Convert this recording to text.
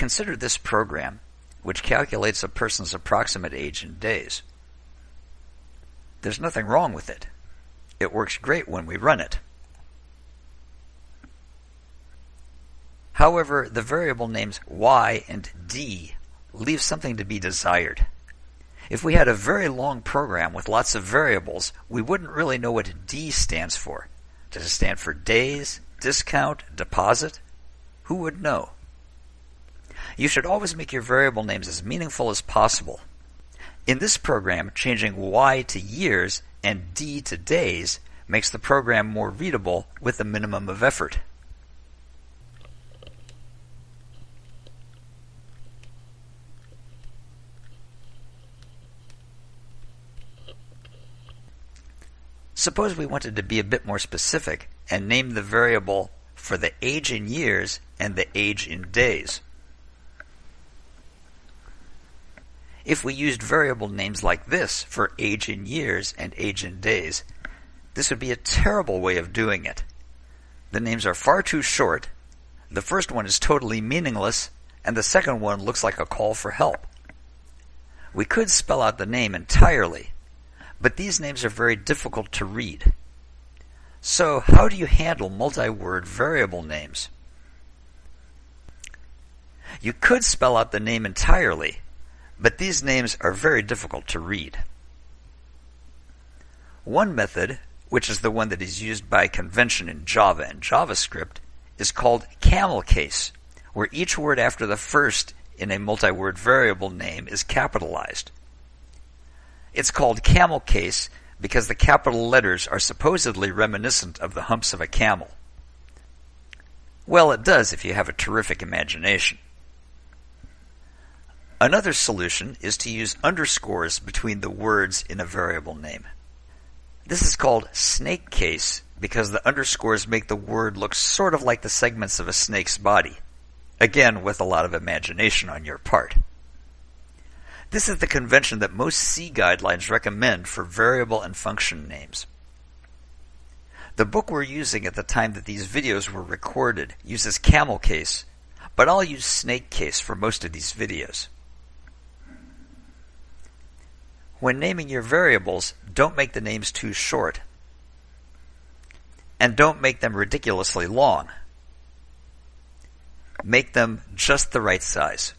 Consider this program, which calculates a person's approximate age in days. There's nothing wrong with it. It works great when we run it. However, the variable names y and d leave something to be desired. If we had a very long program with lots of variables, we wouldn't really know what D stands for. Does it stand for days, discount, deposit? Who would know? You should always make your variable names as meaningful as possible. In this program, changing Y to years and D to days makes the program more readable with a minimum of effort. Suppose we wanted to be a bit more specific and name the variable for the age in years and the age in days. If we used variable names like this for age in years and age in days, this would be a terrible way of doing it. The names are far too short, the first one is totally meaningless, and the second one looks like a call for help. We could spell out the name entirely, but these names are very difficult to read. So how do you handle multi-word variable names? You could spell out the name entirely, but these names are very difficult to read. One method, which is the one that is used by convention in Java and JavaScript, is called camel case, where each word after the first in a multi-word variable name is capitalized. It's called camel case because the capital letters are supposedly reminiscent of the humps of a camel. Well, it does if you have a terrific imagination. Another solution is to use underscores between the words in a variable name. This is called snake case because the underscores make the word look sort of like the segments of a snake's body. Again, with a lot of imagination on your part. This is the convention that most C guidelines recommend for variable and function names. The book we're using at the time that these videos were recorded uses camel case, but I'll use snake case for most of these videos. When naming your variables, don't make the names too short. And don't make them ridiculously long. Make them just the right size.